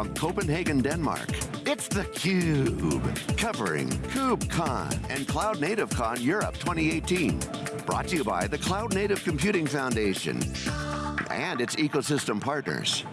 from Copenhagen, Denmark, it's theCUBE, covering KubeCon and Cloud Native Con Europe 2018. Brought to you by the Cloud Native Computing Foundation and its ecosystem partners.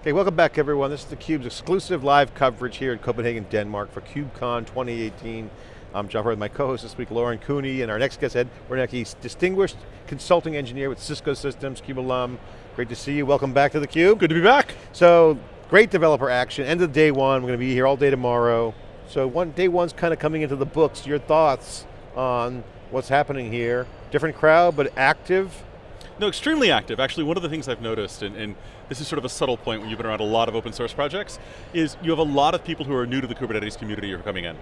Okay, welcome back everyone. This is theCUBE's exclusive live coverage here in Copenhagen, Denmark for KubeCon 2018. I'm John Furrier, my co-host this week, Lauren Cooney, and our next guest, Ed Warnicke, distinguished consulting engineer with Cisco Systems, CUBE alum. Great to see you, welcome back to theCUBE. Good to be back. So, great developer action, end of day one, we're going to be here all day tomorrow. So one day one's kind of coming into the books. Your thoughts on what's happening here? Different crowd, but active? No, extremely active. Actually, one of the things I've noticed, and, and, this is sort of a subtle point when you've been around a lot of open source projects, is you have a lot of people who are new to the Kubernetes community who are coming in.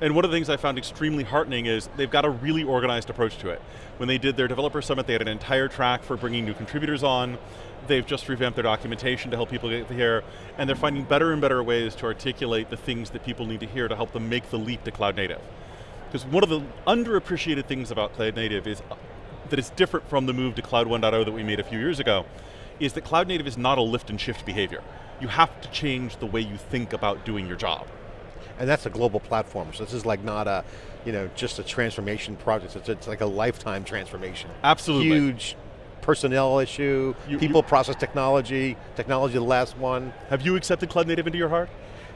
And one of the things I found extremely heartening is they've got a really organized approach to it. When they did their developer summit, they had an entire track for bringing new contributors on. They've just revamped their documentation to help people get here, and they're finding better and better ways to articulate the things that people need to hear to help them make the leap to cloud native. Because one of the underappreciated things about cloud native is that is different from the move to Cloud 1.0 that we made a few years ago, is that cloud native is not a lift and shift behavior. You have to change the way you think about doing your job. And that's a global platform, so this is like not a, you know, just a transformation project, it's, it's like a lifetime transformation. Absolutely. Huge personnel issue, you, people, you, process technology, technology the last one. Have you accepted cloud native into your heart?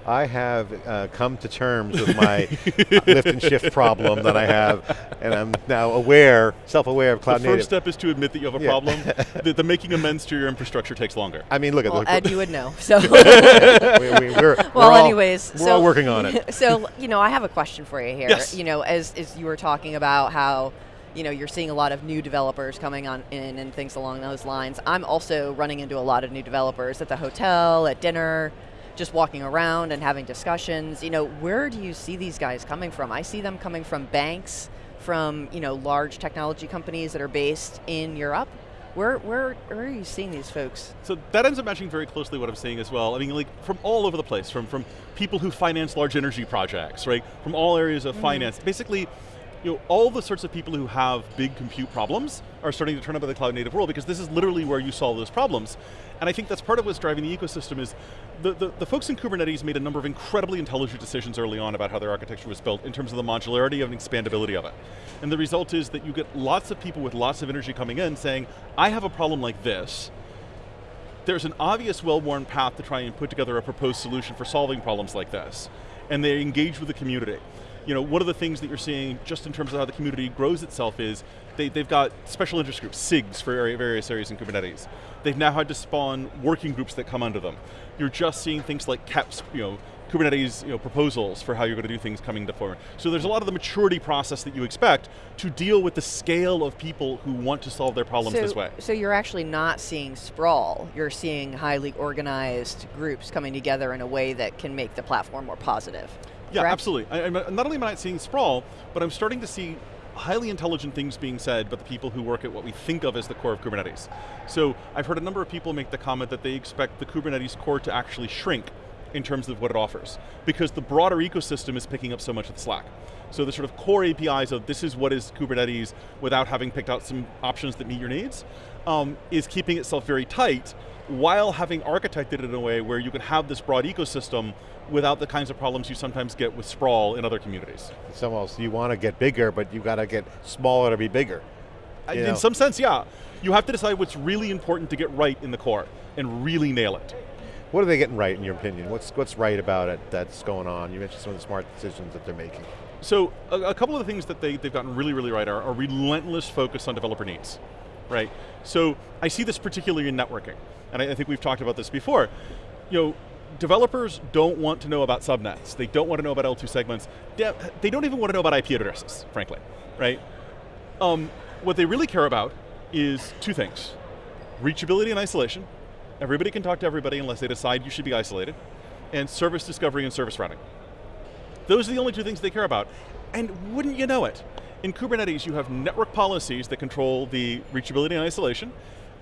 I have uh, come to terms with my lift and shift problem that I have, and I'm now aware, self-aware of cloud the native. first step is to admit that you have a yeah. problem. the, the, making amends to your infrastructure takes longer. I mean, look at well, look, Ed, you would know. So, we, are well, we're anyways, all, so, we're all working on it. So, you know, I have a question for you here. Yes. You know, as as you were talking about how you know, you're seeing a lot of new developers coming on in and things along those lines. I'm also running into a lot of new developers at the hotel, at dinner, just walking around and having discussions. You know, where do you see these guys coming from? I see them coming from banks, from you know large technology companies that are based in Europe. Where, where, where are you seeing these folks? So that ends up matching very closely what I'm seeing as well. I mean, like from all over the place, from, from people who finance large energy projects, right? From all areas of mm finance. Basically, you know, all the sorts of people who have big compute problems are starting to turn up in the cloud native world because this is literally where you solve those problems. And I think that's part of what's driving the ecosystem is the, the, the, folks in Kubernetes made a number of incredibly intelligent decisions early on about how their architecture was built in terms of the modularity and expandability of it. And the result is that you get lots of people with lots of energy coming in saying, I have a problem like this, there's an obvious well-worn path to try and put together a proposed solution for solving problems like this. And they engage with the community you know, one of the things that you're seeing just in terms of how the community grows itself is they, they've got special interest groups, SIGs for various areas in Kubernetes. They've now had to spawn working groups that come under them. You're just seeing things like KEPs, you know, Kubernetes you know, proposals for how you're going to do things coming to form. So there's a lot of the maturity process that you expect to deal with the scale of people who want to solve their problems so, this way. So you're actually not seeing sprawl, you're seeing highly organized groups coming together in a way that can make the platform more positive. Yeah, correct? absolutely. I, not only am I not seeing sprawl, but I'm starting to see highly intelligent things being said by the people who work at what we think of as the core of Kubernetes. So I've heard a number of people make the comment that they expect the Kubernetes core to actually shrink in terms of what it offers, because the broader ecosystem is picking up so much of the slack. So the sort of core APIs of this is what is Kubernetes without having picked out some options that meet your needs, um, is keeping itself very tight while having architected it in a way where you can have this broad ecosystem without the kinds of problems you sometimes get with sprawl in other communities. It's almost, you want to get bigger, but you got to get smaller to be bigger. in know? some sense, yeah. You have to decide what's really important to get right in the core and really nail it. What are they getting right in your opinion? What's, what's right about it that's going on? You mentioned some of the smart decisions that they're making. So a, a couple of the things that they, they've gotten really, really right are a relentless focus on developer needs, right? So I see this particularly in networking, and I, I think we've talked about this before. You know, developers don't want to know about subnets. They don't want to know about L2 segments. They don't even want to know about IP addresses, frankly, right? Um, what they really care about is two things. Reachability and isolation. Everybody can talk to everybody unless they decide you should be isolated. And service discovery and service routing. Those are the only two things they care about. And wouldn't you know it, in Kubernetes you have network policies that control the reachability and isolation,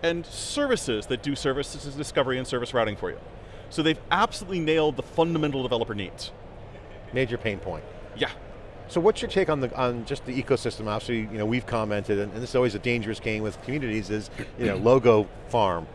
and services that do services discovery and service routing for you. So they've absolutely nailed the fundamental developer needs. Major pain point. Yeah. So what's your take on the on just the ecosystem? Obviously, you know, we've commented, and, and this is always a dangerous game with communities is, you know, logo farm.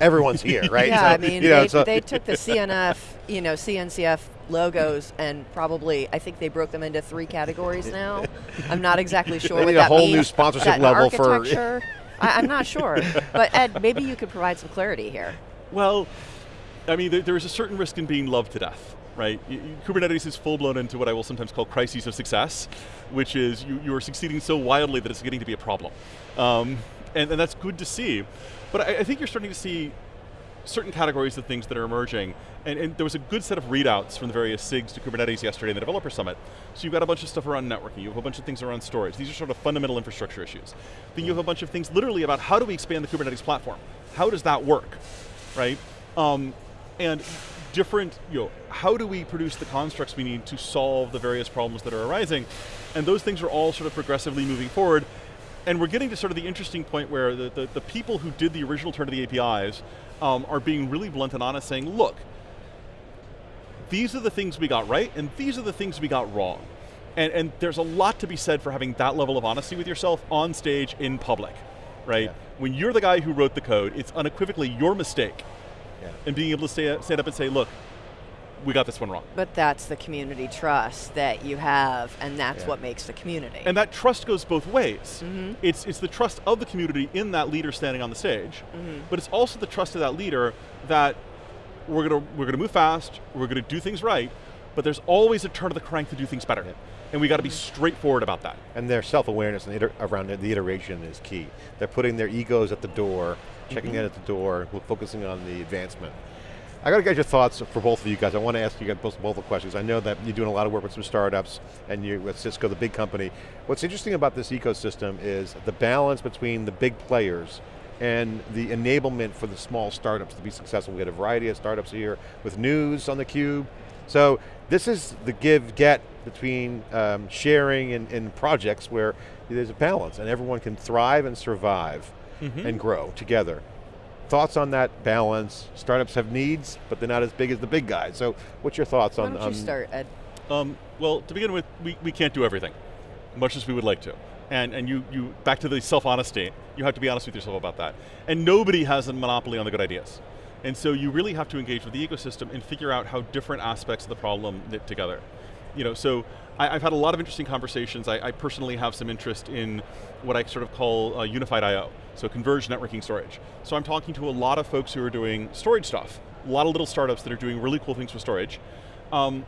everyone's here, right? Yeah, So, I mean, you know, they, so- they took the CNF, you know, CNCF logos and probably, I think they broke them into three categories now. I'm not exactly sure They what need a whole means. new sponsorship that level for- architecture? I, I'm not sure. But Ed, maybe you could provide some clarity here. Well, I mean, there, there is a certain risk in being loved to death, right? Y- y- Kubernetes is full blown into what I will sometimes call crises of success, which is you, you are succeeding so wildly that it's getting to be a problem. Um, and, and that's good to see. But I, I think you're starting to see certain categories of things that are emerging. And, and there was a good set of readouts from the various SIGs to Kubernetes yesterday in the Developer Summit. So you've got a bunch of stuff around networking, you have a bunch of things around storage. These are sort of fundamental infrastructure issues. Then you have a bunch of things literally about how do we expand the Kubernetes platform? How does that work, right? Um, and different, you know, how do we produce the constructs we need to solve the various problems that are arising? And those things are all sort of progressively moving forward. And we're getting to sort of the interesting point where the, the, the people who did the original turn of the APIs um, are being really blunt and honest saying, look, these are the things we got right, and these are the things we got wrong. And, and there's a lot to be said for having that level of honesty with yourself on stage in public, right? Yeah. When you're the guy who wrote the code, it's unequivocally your mistake. Yeah. And being able to stay, stand up and say, look, we got this one wrong. But that's the community trust that you have, and that's Yeah. what makes the community. And that trust goes both ways. Mhm. It's, it's the trust of the community in that leader standing on the stage, Mhm. but it's also the trust of that leader that we're going to we're going to move fast, we're going to do things right, but there's always a turn of the crank to do things better. Yeah. And we got to be straightforward about that. And their self-awareness and around the iteration is key. They're putting their egos at the door, checking in at the door, focusing on the advancement. I got to get your thoughts for both of you guys. I want to ask you guys both, both the questions. I know that you're doing a lot of work with some startups and you're with Cisco, the big company. What's interesting about this ecosystem is the balance between the big players and the enablement for the small startups to be successful. We had a variety of startups here with news on the cube. So this is the give get between um, sharing and, and projects where there's a balance and everyone can thrive and survive Mhm. and grow together. Thoughts on that balance? Startups have needs, but they're not as big as the big guys. So what's your thoughts Why on don't on- you start, Ed? Um, well, to begin with, we, we can't do everything, much as we would like to. And, and you, you, back to the self-honesty, you have to be honest with yourself about that. And nobody has a monopoly on the good ideas. And so you really have to engage with the ecosystem and figure out how different aspects of the problem knit together. You know, so I, have had a lot of interesting conversations. I, I, personally have some interest in what I sort of call uh, unified I/O, so converged networking storage. So I'm talking to a lot of folks who are doing storage stuff, a lot of little startups that are doing really cool things with storage, um,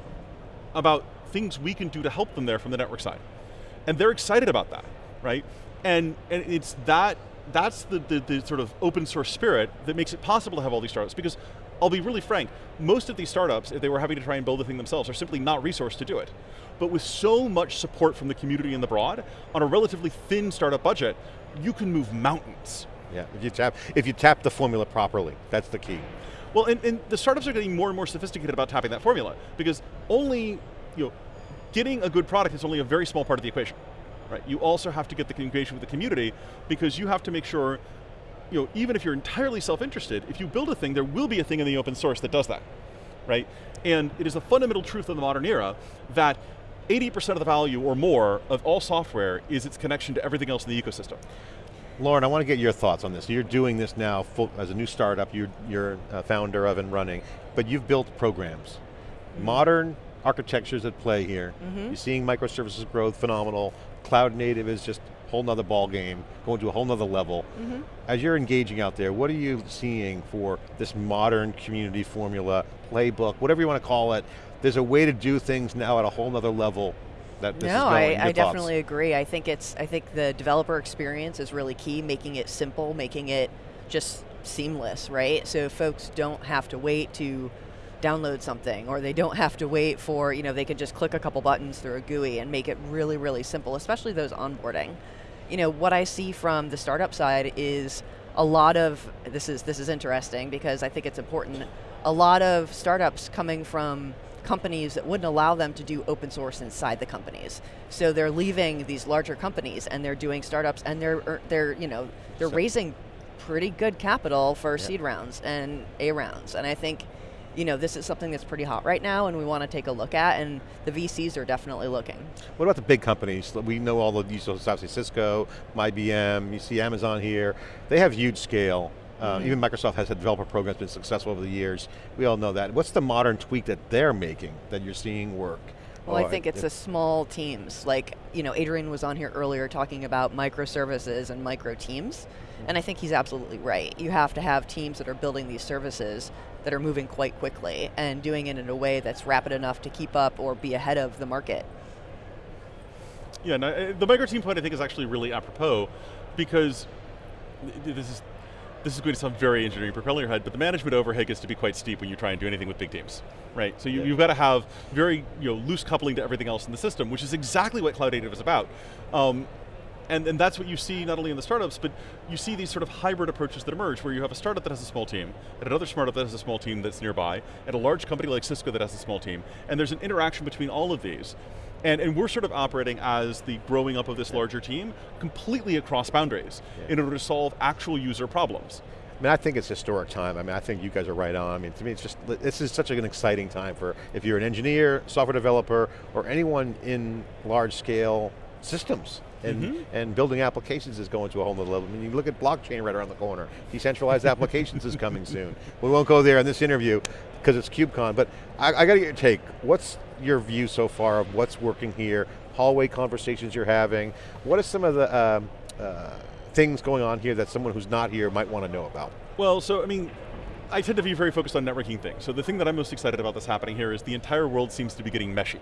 about things we can do to help them there from the network side. And they're excited about that, right? And, and it's that, that's the, the, the sort of open source spirit that makes it possible to have all these startups because I'll be really frank, most of these startups, if they were having to try and build the thing themselves, are simply not resourced to do it. But with so much support from the community and the broad, on a relatively thin startup budget, you can move mountains. Yeah, if you tap if you tap the formula properly, that's the key. Well, and, and the startups are getting more and more sophisticated about tapping that formula because only, you know, getting a good product is only a very small part of the equation, right? You also have to get the engagement with the community because you have to make sure, you know, even if you're entirely self-interested, if you build a thing, there will be a thing in the open source that does that, right? And it is a fundamental truth of the modern era that 80% of the value or more of all software is its connection to everything else in the ecosystem. Lauren, I want to get your thoughts on this. You're doing this now full, as a new startup, you're, you're a founder of and running, but you've built programs. Mm-hmm. Modern architectures at play here. Mm-hmm. You're seeing microservices growth, phenomenal. Cloud native is just a whole nother ball game, going to a whole nother level. Mm-hmm. As you're engaging out there, what are you seeing for this modern community formula, playbook, whatever you want to call it? There's a way to do things now at a whole nother level that this is no. I, I definitely agree. I think it's I think the developer experience is really key, making it simple, making it just seamless, right? So folks don't have to wait to download something or they don't have to wait for, you know, they can just click a couple buttons through a GUI and make it really, really simple, especially those onboarding. You know, what I see from the startup side is a lot of this is this is interesting because I think it's important. A lot of startups coming from companies that wouldn't allow them to do open source inside the companies. So they're leaving these larger companies and they're doing startups and they're er, they're you know they're So- raising pretty good capital for seed rounds and A rounds. And I think you know this is something that's pretty hot right now and we want to take a look at and the VCs are definitely looking. What about the big companies? We know all the so obviously Cisco, IBM, you see Amazon here. They have huge scale. Uh, Even Microsoft has had developer programs been successful over the years. We all know that. What's the modern tweak that they're making that you're seeing work? Well, I Or- think it's the small teams. Like, you know, Adrian was on here earlier talking about microservices and micro teams. And I think he's absolutely right. You have to have teams that are building these services that are moving quite quickly and doing it in a way that's rapid enough to keep up or be ahead of the market. Yeah, no, uh, the micro team point I think is actually really apropos because this is this is going to sound very engineering propelling your head, but the management overhead gets to be quite steep when you try and do anything with big teams, right? So you, Yeah. you've got to have very you know loose coupling to everything else in the system, which is exactly what cloud native is about. Um, and, and that's what you see not only in the startups, but you see these sort of hybrid approaches that emerge where you have a startup that has a small team, and another startup that has a small team that's nearby, and a large company like Cisco that has a small team, and there's an interaction between all of these. And, and we're sort of operating as the growing up of this larger team completely across boundaries Yeah. in order to solve actual user problems. I mean, I think it's historic time. I mean, I think you guys are right on. I mean, to me, it's just, this is such an exciting time for, if you're an engineer, software developer, or anyone in large scale systems. And, Mhm. and building applications is going to a whole nother level. I mean, you look at blockchain right around the corner. Decentralized applications is coming soon. We won't go there in this interview because it's KubeCon, but I, I got to get your take. What's your view so far of what's working here, hallway conversations you're having? What are some of the um, uh, things going on here that someone who's not here might want to know about? Well, so I mean, I tend to be very focused on networking things. So the thing that I'm most excited about that's happening here is the entire world seems to be getting meshy,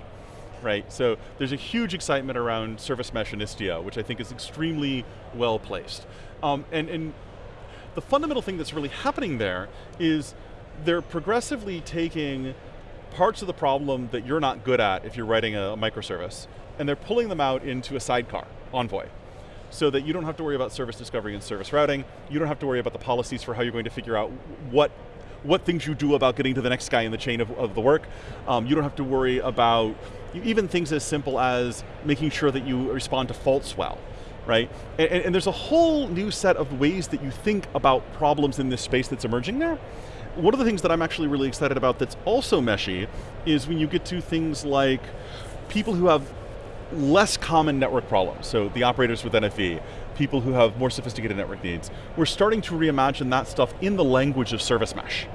right? So there's a huge excitement around service mesh and Istio, which I think is extremely well placed. Um, and, and the fundamental thing that's really happening there is they're progressively taking parts of the problem that you're not good at if you're writing a microservice, and they're pulling them out into a sidecar, Envoy so that you don't have to worry about service discovery and service routing. You don't have to worry about the policies for how you're going to figure out what what things you do about getting to the next guy in the chain of, of the work. Um, you don't have to worry about even things as simple as making sure that you respond to faults well, right? And, and, and there's a whole new set of ways that you think about problems in this space that's emerging there. One of the things that I'm actually really excited about that's also meshy is when you get to things like people who have less common network problems, so the operators with NFV, people who have more sophisticated network needs, we're starting to reimagine that stuff in the language of service mesh.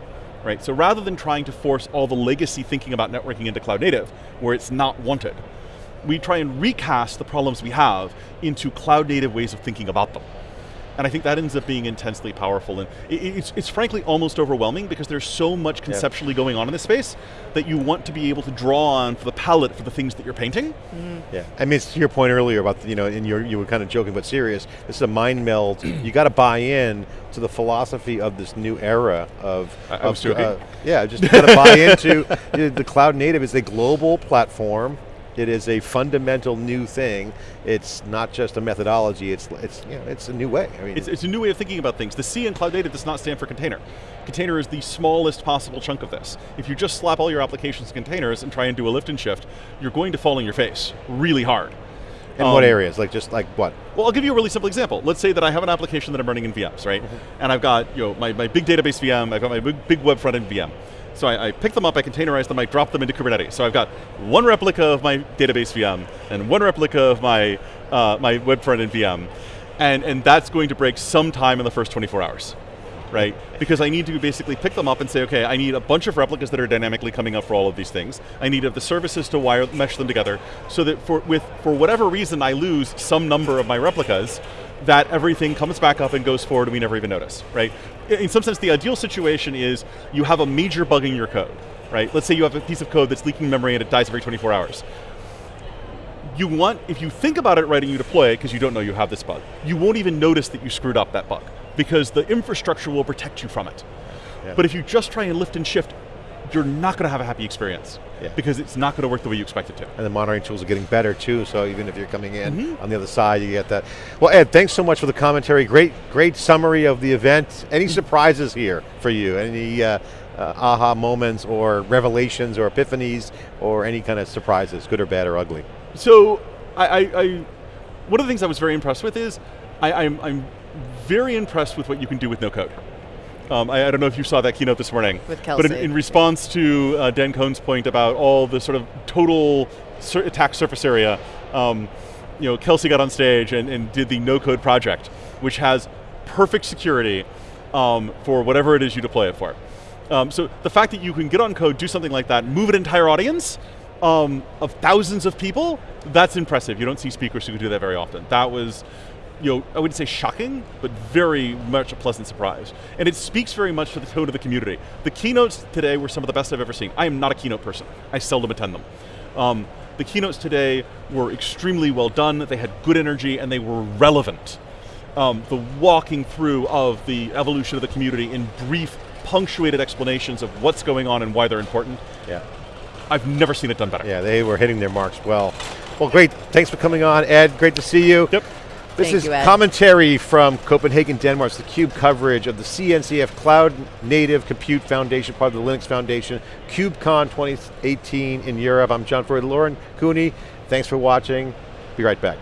Right? So rather than trying to force all the legacy thinking about networking into cloud native, where it's not wanted, we try and recast the problems we have into cloud native ways of thinking about them. And I think that ends up being intensely powerful. And it's, it's frankly almost overwhelming because there's so much conceptually going on in this space that you want to be able to draw on for the palette for the things that you're painting. Mm-hmm. Yeah, I mean, it's to your point earlier about, the, you know, and you're, you were kind of joking but serious, this is a mind meld. you got to buy in to the philosophy of this new era of, I- I of, was joking. Uh, yeah, just got to buy into the, the cloud native is a global platform. It is a fundamental new thing. It's not just a methodology. It's it's you know it's a new way. I mean, It's, it's a new way of thinking about things. The C in cloud native does not stand for container. Container is the smallest possible chunk of this. If you just slap all your applications to containers and try and do a lift and shift, you're going to fall on your face really hard. in what um, areas? Like just like what? Well, I'll give you a really simple example. Let's say that I have an application that I'm running in VMs, right? And I've got you know my, my big database VM, I've got my big, big web front end VM. So I, I pick them up, I containerize them, I drop them into Kubernetes. So I've got one replica of my database VM and one replica of my uh, my web front end VM, and and that's going to break sometime in the first 24 hours. Right? Because I need to basically pick them up and say, okay, I need a bunch of replicas that are dynamically coming up for all of these things. I need the services to wire mesh them together so that for with for whatever reason I lose some number of my replicas, that everything comes back up and goes forward and we never even notice, right? In some sense, the ideal situation is you have a major bug in your code, right? Let's say you have a piece of code that's leaking memory and it dies every 24 hours you want, if you think about it right and you deploy it because you don't know you have this bug, you won't even notice that you screwed up that bug because the infrastructure will protect you from it. Yeah. But if you just try and lift and shift, you're not going to have a happy experience Yeah. because it's not going to work the way you expect it to. And the monitoring tools are getting better too, so even if you're coming in Mm-hmm. on the other side, you get that. Well, Ed, thanks so much for the commentary. Great, great summary of the event. Any surprises here for you? Any uh, uh, aha moments or revelations or epiphanies or any kind of surprises, good or bad or ugly? So, I, I, I one of the things I was very impressed with is I, I'm, I'm very impressed with what you can do with no code. Um, I, I don't know if you saw that keynote this morning, With but in, in response to uh, Dan Kohn's point about all the sort of total sur- attack surface area, um, you know, Kelsey got on stage and, and did the no code project, which has perfect security, um, for whatever it is you deploy it for. Um, so the fact that you can get on code, do something like that, move an entire audience um, of thousands of people, that's impressive. You don't see speakers who can do that very often. That was, you know, I wouldn't say shocking, but very much a pleasant surprise. And it speaks very much to the tone of the community. The keynotes today were some of the best I've ever seen. I am not a keynote person. I seldom attend them. Um, the keynotes today were extremely well done, they had good energy, and they were relevant. Um, the walking through of the evolution of the community in brief, punctuated explanations of what's going on and why they're important. Yeah. I've never seen it done better. Yeah, they were hitting their marks well. Well, great. Thanks for coming on, Ed. Great to see you. Yep. This Thank is you, commentary from Copenhagen, Denmark. It's the CUBE coverage of the CNCF Cloud Native Compute Foundation, part of the Linux Foundation, KubeCon 2018 in Europe. I'm John Furrier, Lauren Cooney. Thanks for watching. Be right back.